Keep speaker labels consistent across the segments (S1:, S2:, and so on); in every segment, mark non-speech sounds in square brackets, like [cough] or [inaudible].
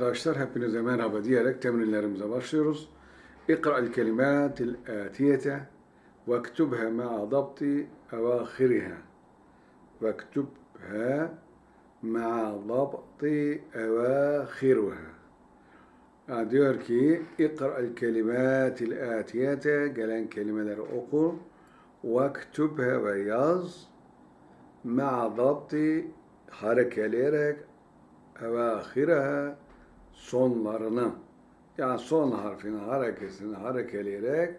S1: Arkadaşlar hepinize merhaba diyerek temrinlerimize başlıyoruz. İkra'l kelimatil atiyete vektubha ma'a dabti evâhiriha. Vektubha ma'a dabti evâhiruha. Yani diyor ki İkra'l kelimatil atiyete gelen kelimeleri oku. Vektubha ve yaz ma'a dabti harekeleyerek evâhiraha sonlarını yani son harfini harekesini harekeleyerek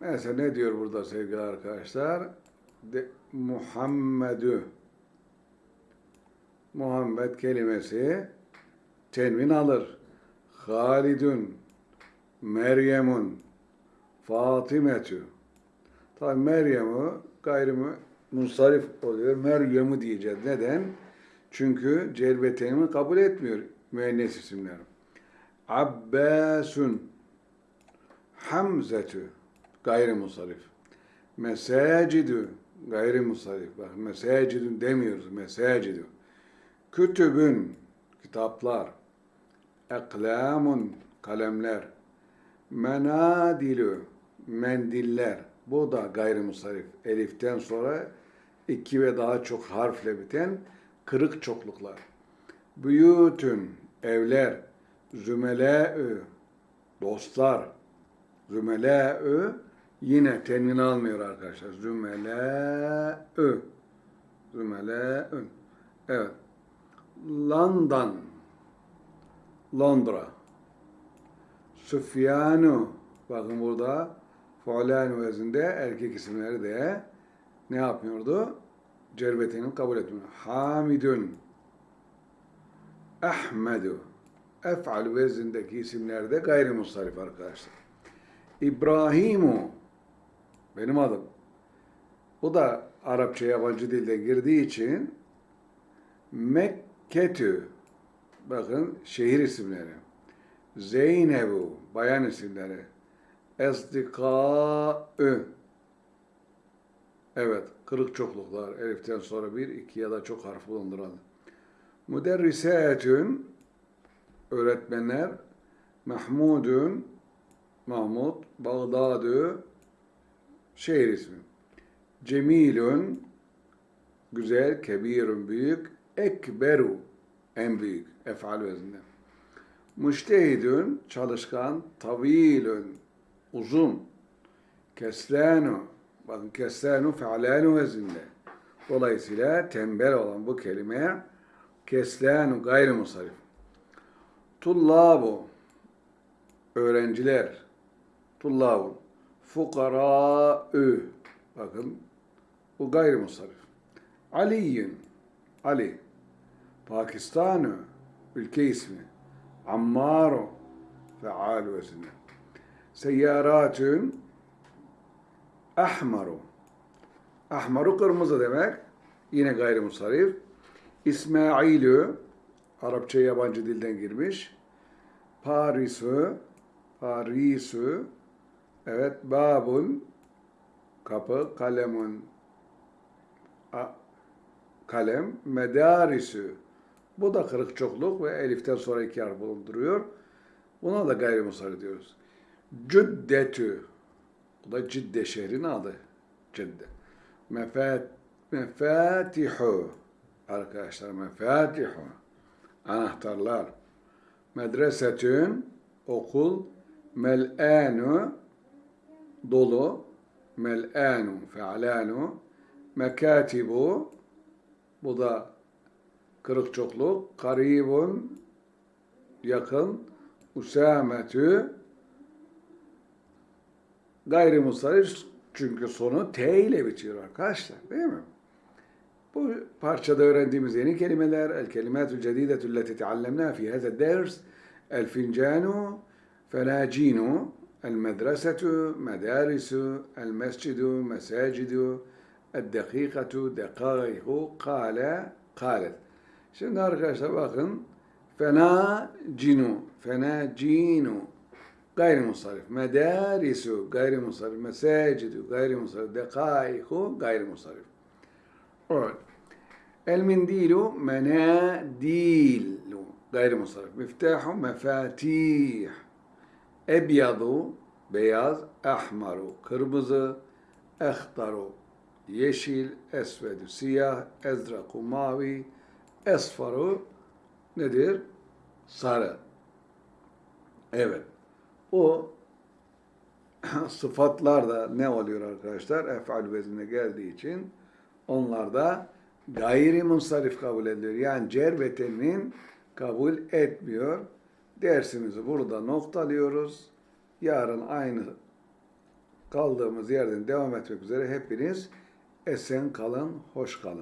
S1: mesela ne diyor burada sevgili arkadaşlar? De, Muhammedü Muhammed kelimesi tenvin alır. Halidun Meryem'un Fatimetü Tabi Meryem'i gayrı munsarif oluyor. Meryem'i diyeceğiz. Neden? Çünkü celbeteni kabul etmiyor müennes isimler. Abbasun Hamzetü gayrimusarif. Mesacidü gayrimusarif. Bak mesacidün demiyoruz. Mesacidü. Kütübün kitaplar. Eklamun kalemler. Menadilü mendiller. Bu da gayrimusarif. Eliften sonra iki ve daha çok harfle biten kırık çokluklar. Büyütün, evler, zümele'ü, dostlar, zümele'ü yine tenvin almıyor arkadaşlar. Zümele'ü, zümele'ün. Evet. London, Londra. Süfyanu, bakın burada Fulan vezinde erkek isimleri de ne yapmıyordu? Cervetini kabul etmiyor. Hamidun, Ahmedu. Ef'al vezindeki isimlerde gayrimustarif arkadaşlar. İbrahimu benim adım. Bu da Arapça yabancı dilde girdiği için Mekketü bakın şehir isimleri. Zeynebu bayan isimleri. Esdikaü Evet, kırık çokluklar. Eliften sonra bir, iki ya da çok harf bulunduran. Müderrisetün öğretmenler Mahmudun Mahmud Bağdadü şehir ismi. Cemilün güzel, kebirün büyük, ekberu en büyük efal vezinde. Müştehidün çalışkan, tavilün uzun, keslanu bakın keslanu fealanu vezinde. Dolayısıyla tembel olan bu kelime keslanu gayri musarif. Tullabu öğrenciler. Tullabu fukara'ü bakın bu gayri musarif. Aliyin Ali Pakistan'ı ülke ismi. Ammaru feal vezinde. Seyyaratün ahmaru. Ahmaru kırmızı demek. Yine gayrimusarif. İsmailü Arapça yabancı dilden girmiş. Parisü Parisü evet babun kapı kalemun a, kalem medarisü bu da kırık çokluk ve eliften sonra iki harf bulunduruyor. Buna da gayrimusarif diyoruz. Cüddetü bu da Cidde şehrin adı. Cidde. Mefat, mefatihu arkadaşlar mefatihu anahtarlar. Medresetün okul mel'anu dolu mel'anu fe'lanu mekatibu bu da kırık çokluk karibun yakın usametü gayrimustarif çünkü sonu T ile bitiyor arkadaşlar değil mi? Bu parçada öğrendiğimiz yeni kelimeler el kelimatü cedidetü leti teallemna fi hâzâ ders el fincanu fenacinu el medresetü medarisu el mescidu mesacidu el dakikatu dekâihu kâle kâlet. Şimdi arkadaşlar bakın fena cinu fena cinu gayrimusarif medarisu gayrimusarif mesacidu gayrimusarif dekâihu gayrimusarif. Evet. El mindilu menadilu. Gayrimusarrif. Miftahu mefatih. Ebyadu beyaz, ahmaru kırmızı, ehtaru yeşil, esvedu siyah, ezraku mavi, esfaru nedir? Sarı. Evet. O [laughs] sıfatlar da ne oluyor arkadaşlar? Efal veznine geldiği için onlar da gayri munsarif kabul ediliyor. Yani cer ve temin kabul etmiyor. Dersimizi burada noktalıyoruz. Yarın aynı kaldığımız yerden devam etmek üzere hepiniz esen kalın, hoş kalın.